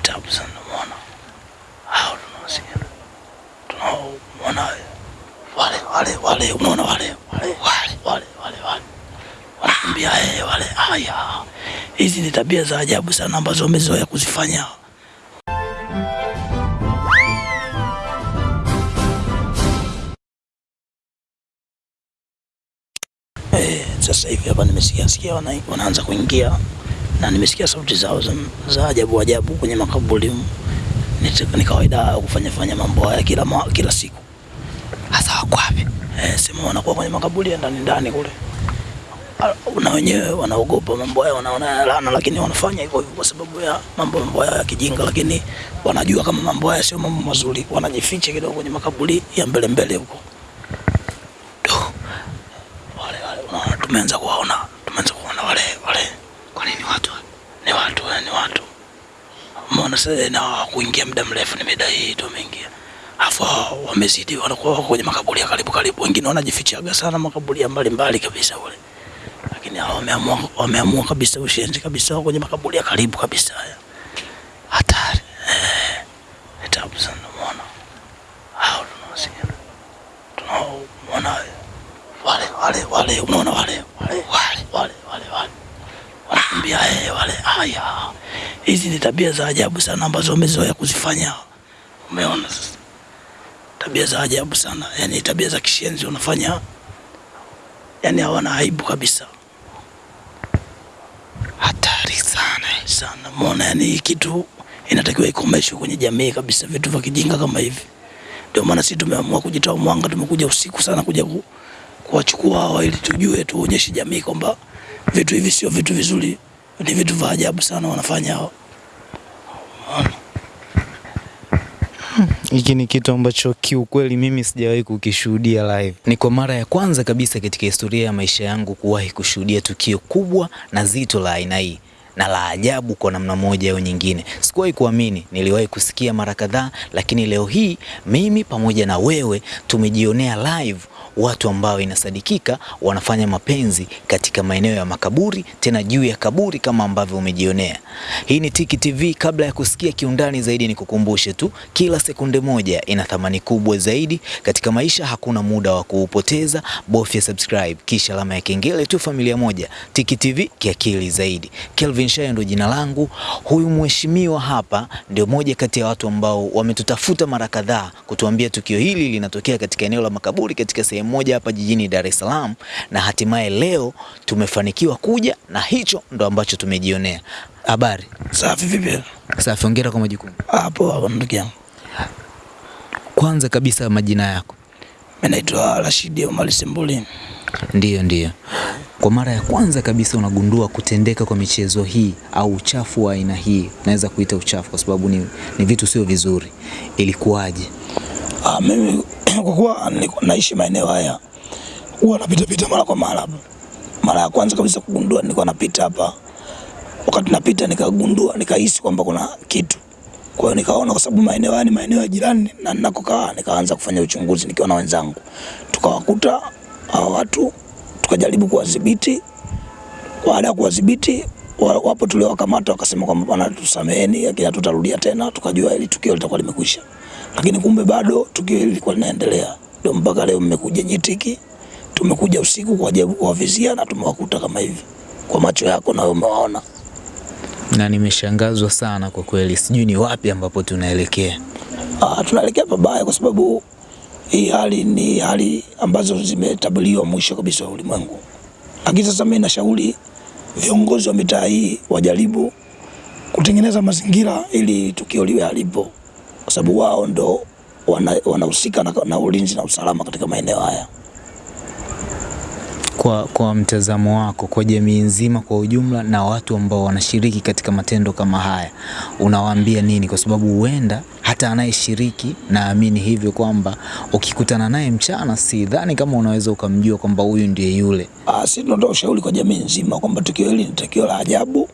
tabu hao wale wale wale, unaona wale wale wale wale wale wanakumbia eh, wale haya. Hizi ni tabia za ajabu sana ambazo wamezoea kuzifanya. Eh, sasa hivi hapa nimesikia sikia wanaanza kuingia na nimesikia sauti zao za, za ajabu ajabu kwenye makaburi. Ni kawaida kufanya fanya mambo haya kila, ma, kila siku. Hasa wako wapi? Eh, sema wanakuwa kwenye makaburi ya ndani ndani kule, na wenyewe wanaogopa mambo haya, wanaona laana, lakini wanafanya hivyo hivyo kwa sababu ya mambo mambo haya ya kijinga, lakini wanajua kama mambo haya sio mambo mazuri, wanajificha kidogo kwenye makaburi ya mbele mbele huko. Wale wale tumeanza kuwaona, tumeanza kuona wale wale. Kwa nini watu? Ni watu, ni watu. Umeona sasa, na kuingia muda mrefu, ni mida hii tu wameingia afu wamezidi, wanakuwa wako kwenye makaburi ya karibu karibu, wengine wanajifichaga sana makaburi ya mbali mbali kabisa ule, lakini hao wameamua wameamua kabisa ushenzi kabisa, kwenye makaburi ya karibu kabisa. Haya. Hatari, eh, tabu sana. Umeona? Hao tunawasikia, tunaona wale wale wale, unaona wale? Wale wale wale wale. Wale wale eh, wale. Haya. Hizi ni tabia za ajabu sana ambazo wamezoea kuzifanya. Umeona sasa tabia za ajabu sana, yani tabia za kishenzi wanafanya, yani hawana aibu kabisa. Hatari sana sana, umeona? yani hii kitu inatakiwa ikomeshwe kwenye jamii kabisa, vitu vya kijinga kama hivi. Ndio maana sisi tumeamua kujitoa mwanga, tumekuja usiku sana kuja ku, kuwachukua hawa ili tujue, tuonyeshe jamii kwamba vitu hivi sio vitu vizuri, ni vitu vya ajabu sana wanafanya hao. Hiki ni kitu ambacho kiukweli mimi sijawahi kukishuhudia live. Ni kwa mara ya kwanza kabisa katika historia ya maisha yangu kuwahi kushuhudia tukio kubwa na zito la aina hii na la ajabu kwa namna moja au nyingine. Sikuwahi kuamini, niliwahi kusikia mara kadhaa, lakini leo hii mimi pamoja na wewe tumejionea live watu ambao inasadikika wanafanya mapenzi katika maeneo ya makaburi, tena juu ya kaburi kama ambavyo umejionea. Hii ni Tiki TV. Kabla ya kusikia kiundani zaidi, nikukumbushe tu, kila sekunde moja ina thamani kubwa zaidi katika maisha. Hakuna muda wa kuupoteza, bofya subscribe kisha alama ya kengele tu. Familia moja, Tiki TV, kiakili zaidi. Kelvin Shayo ndo jina langu. Huyu mheshimiwa hapa ndio moja kati ya watu ambao wametutafuta mara kadhaa kutuambia tukio hili linatokea katika eneo la makaburi katika sehemu moja hapa jijini Dar es Salaam, na hatimaye leo tumefanikiwa kuja na hicho ndo ambacho tumejionea. Habari Safi vipi? safi, hongera kwa majukumu. Hapo hapo ndugu yangu. Kwanza kabisa majina yako? Mimi naitwa Rashidi Omar Sembuli. Ndiyo, ndiyo. Kwa mara ya kwanza kabisa unagundua kutendeka kwa michezo hii au uchafu wa aina hii, naweza kuita uchafu kwa sababu ni, ni vitu sio vizuri, ilikuwaje? Ah, mimi kwa kuwa naishi maeneo haya huwa napita pita mara kwa mara. Mara ya kwanza kabisa kugundua nilikuwa napita hapa, wakati napita nikagundua, nikahisi kwamba kuna kitu. Kwa hiyo nikaona, kwa sababu maeneo haya ni maeneo ya jirani na ninakokaa, nikaanza kufanya uchunguzi nikiwa na wenzangu, tukawakuta hawa watu, tukajaribu kuwadhibiti. Baada ya kuwadhibiti, wa- wapo tuliowakamata, wakasema kwamba bwana, tusameheni, lakini hatutarudia tena. Tukajua hili tukio litakuwa limekwisha, lakini kumbe bado tukio hili lilikuwa linaendelea. Ndio mpaka leo mmekuja Nyitiki, tumekuja usiku kwa ajili kuwavizia na tumewakuta kama hivi kwa macho yako, na wewe umewaona. Na nimeshangazwa sana kwa kweli, sijui ni wapi ambapo tunaelekea. Ah, tunaelekea pabaya kwa sababu hii hali ni hali ambazo zimetabuliwa mwisho kabisa wa ulimwengu. Lakini sasa mimi nashauri viongozi wa mitaa hii wajaribu kutengeneza mazingira ili tukio liwe halipo, kwa sababu wao ndo wanahusika wana- na, na ulinzi na usalama katika maeneo haya. Kwa, kwa mtazamo wako, kwa jamii nzima kwa ujumla na watu ambao wanashiriki katika matendo kama haya, unawaambia nini? Kwa sababu huenda hata anayeshiriki, naamini hivyo kwamba ukikutana naye mchana, sidhani kama unaweza ukamjua kwamba huyu ndiye yule. Ah, si tunatoa ushauri kwa jamii nzima kwamba tukio hili ni tukio la ajabu,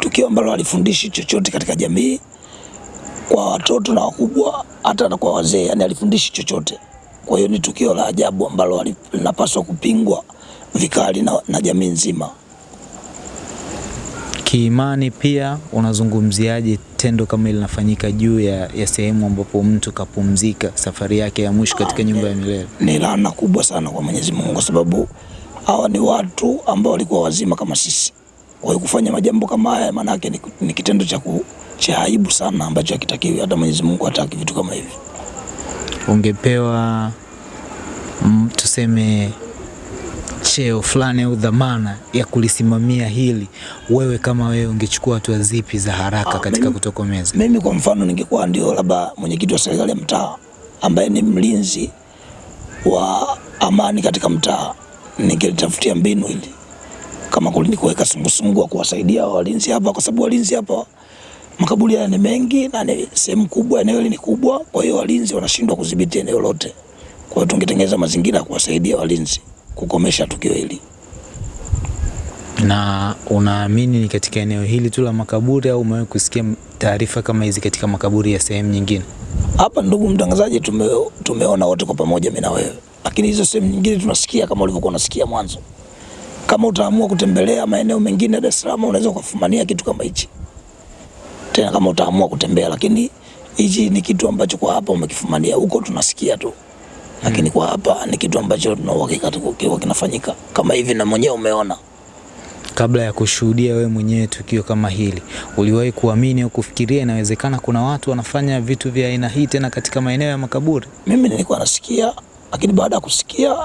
tukio ambalo alifundishi chochote katika jamii, kwa watoto na wakubwa, hata na kwa wazee, yani alifundishi chochote. Kwa hiyo ni tukio la ajabu ambalo linapaswa kupingwa vikali na, na jamii nzima. Kiimani pia unazungumziaje tendo kama hili linafanyika juu ya, ya sehemu ambapo mtu kapumzika safari yake ya mwisho katika nyumba ya milele? Ni laana kubwa sana kwa Mwenyezi Mungu, kwa sababu hawa ni watu ambao walikuwa wazima kama sisi. Kwa hiyo kufanya majambo kama haya, maana yake ni, ni kitendo cha ku- cha aibu sana ambacho hakitakiwi. Hata Mwenyezi Mungu hataki vitu kama hivi. Ungepewa mm, tuseme cheo fulani au dhamana ya kulisimamia hili, wewe kama wewe ungechukua hatua zipi za haraka Ah, katika mimi- kutokomeza? Mimi kwa mfano ningekuwa ndio labda mwenyekiti wa serikali ya mtaa ambaye ni mlinzi wa amani katika mtaa, ningelitafutia mbinu hili kama kulini kuweka sungusungu wa kuwasaidia walinzi hapa, kwa sababu walinzi hapa makaburi haya ni mengi na ni sehemu kubwa, eneo hili ni kubwa, kwa hiyo walinzi wanashindwa kudhibiti eneo lote. Kwa hiyo tungetengeneza mazingira ya kuwasaidia walinzi kukomesha tukio hili. Na unaamini ni katika eneo hili tu la makaburi au umewahi kusikia taarifa kama hizi katika makaburi ya sehemu nyingine? Hapa ndugu mtangazaji, tume, tumeona wote kwa pamoja, mimi na wewe, lakini hizo sehemu nyingine tunasikia kama ulivyokuwa unasikia mwanzo. Kama utaamua kutembelea maeneo mengine ya Dar es Salaam, unaweza ukafumania kitu kama hichi tena, kama utaamua kutembea, lakini hichi ni kitu ambacho kwa hapa umekifumania, huko tunasikia tu, lakini kwa hapa ni kitu ambacho tuna uhakika kiwa kinafanyika kama hivi, na mwenyewe umeona. Kabla ya kushuhudia wewe mwenyewe tukio kama hili, uliwahi kuamini au kufikiria inawezekana kuna watu wanafanya vitu vya aina hii tena katika maeneo ya makaburi? Mimi nilikuwa nasikia, lakini baada ya kusikia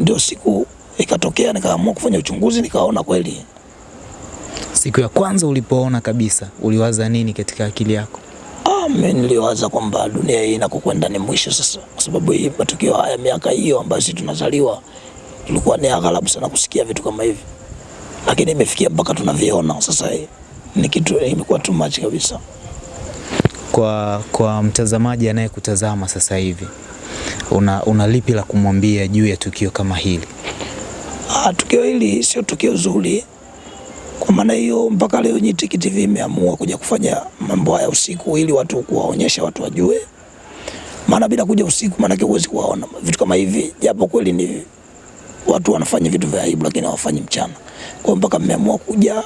ndio siku ikatokea, nikaamua kufanya uchunguzi, nikaona kweli Siku ya kwanza ulipoona kabisa, uliwaza nini katika akili yako? Mimi niliwaza kwamba dunia hii inakokwenda ni mwisho sasa, kwa sababu hii matukio haya miaka hiyo ambayo sisi tunazaliwa tulikuwa ni aghalabu sana kusikia vitu kama hivi, lakini imefikia mpaka tunaviona sasa. Hii ni kitu imekuwa too much kabisa. Kwa, kwa mtazamaji anayekutazama sasa hivi, una, una lipi la kumwambia juu ya tukio kama hili? Ah, tukio hili sio tukio zuri. Kwa maana hiyo mpaka leo Nyitiki TV imeamua kuja kufanya mambo haya usiku ili watu kuwaonyesha watu wajue, maana bila kuja usiku, maanake huwezi kuwaona vitu kama hivi, japo kweli ni watu wanafanya vitu vya aibu, lakini hawafanyi mchana. Kwa mpaka mmeamua kuja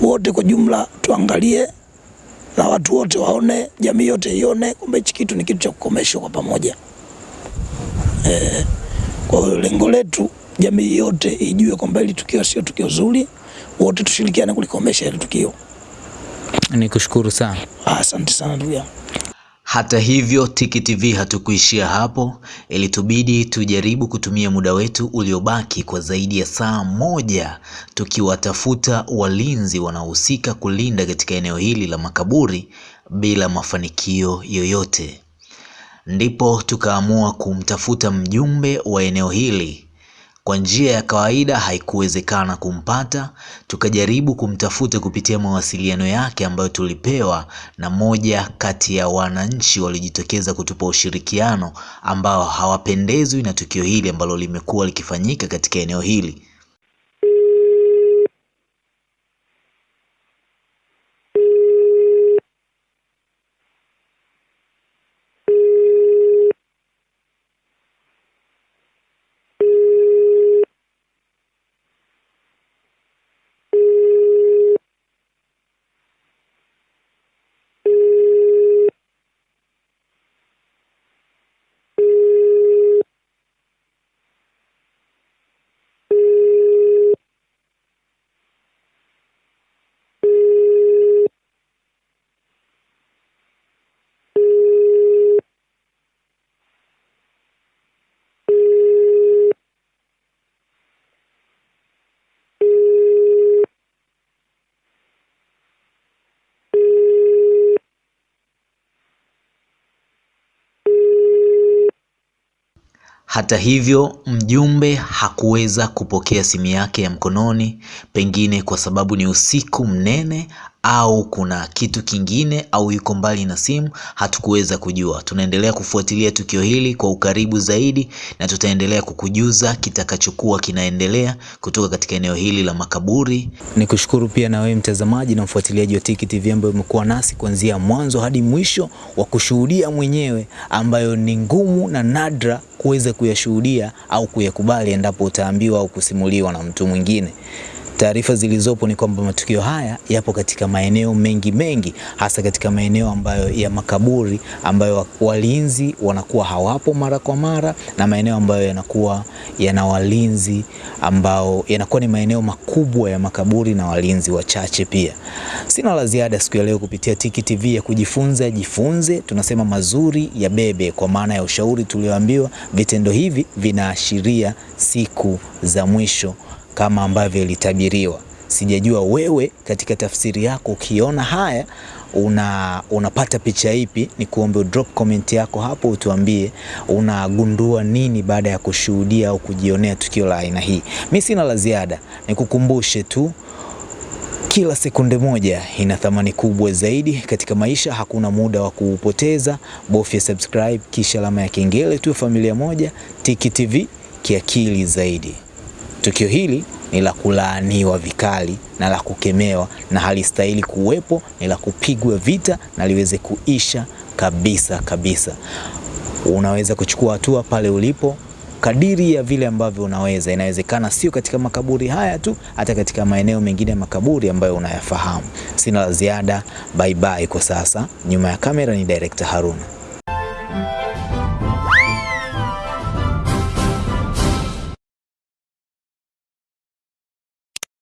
wote kwa jumla, tuangalie na watu wote waone, jamii yote ione kwamba hichi kitu ni kitu cha kukomeshwa kwa pamoja. Eh, kwa lengo letu jamii yote ijue kwamba hili tukio sio tukio zuri, wote tushirikiane kulikomesha hili tukio. Nikushukuru sana. Asante sana ndugu yangu. Hata hivyo Tiki TV hatukuishia hapo, ilitubidi tujaribu kutumia muda wetu uliobaki kwa zaidi ya saa moja tukiwatafuta walinzi wanaohusika kulinda katika eneo hili la makaburi bila mafanikio yoyote. Ndipo tukaamua kumtafuta mjumbe wa eneo hili. Kwa njia ya kawaida haikuwezekana kumpata, tukajaribu kumtafuta kupitia mawasiliano yake ambayo tulipewa na moja kati ya wananchi waliojitokeza kutupa ushirikiano ambao hawapendezwi na tukio hili ambalo limekuwa likifanyika katika eneo hili. Hata hivyo, mjumbe hakuweza kupokea simu yake ya mkononi, pengine kwa sababu ni usiku mnene au kuna kitu kingine au yuko mbali na simu, hatukuweza kujua. Tunaendelea kufuatilia tukio hili kwa ukaribu zaidi na tutaendelea kukujuza kitakachokuwa kinaendelea kutoka katika eneo hili la makaburi. Ni kushukuru pia na wewe mtazamaji na mfuatiliaji wa Tiki TV ambaye umekuwa nasi kuanzia mwanzo hadi mwisho wa kushuhudia mwenyewe, ambayo ni ngumu na nadra kuweza kuyashuhudia au kuyakubali endapo utaambiwa au kusimuliwa na mtu mwingine. Taarifa zilizopo ni kwamba matukio haya yapo katika maeneo mengi mengi, hasa katika maeneo ambayo ya makaburi ambayo walinzi wanakuwa hawapo mara kwa mara, na maeneo ambayo yanakuwa yana walinzi ambao yanakuwa ni maeneo makubwa ya makaburi na walinzi wachache pia. Sina la ziada siku ya leo kupitia Tiki TV ya kujifunza jifunze, tunasema mazuri ya bebe, kwa maana ya ushauri tulioambiwa. Vitendo hivi vinaashiria siku za mwisho kama ambavyo ilitabiriwa. Sijajua wewe katika tafsiri yako ukiona haya una unapata picha ipi? Ni kuombe drop comment yako hapo, utuambie unagundua nini baada ya kushuhudia au kujionea tukio la aina hii. Mi sina la ziada, nikukumbushe tu kila sekunde moja ina thamani kubwa zaidi katika maisha. Hakuna muda wa kuupoteza, bofya subscribe kisha alama ya kengele, tu. familia moja. Tiki TV kiakili zaidi. Tukio hili ni la kulaaniwa vikali na la kukemewa na halistahili kuwepo, ni la kupigwa vita na liweze kuisha kabisa kabisa. Unaweza kuchukua hatua pale ulipo kadiri ya vile ambavyo unaweza. Inawezekana sio katika makaburi haya tu, hata katika maeneo mengine ya makaburi ambayo unayafahamu. Sina la ziada, bye bye kwa sasa. Nyuma ya kamera ni Director Haruna.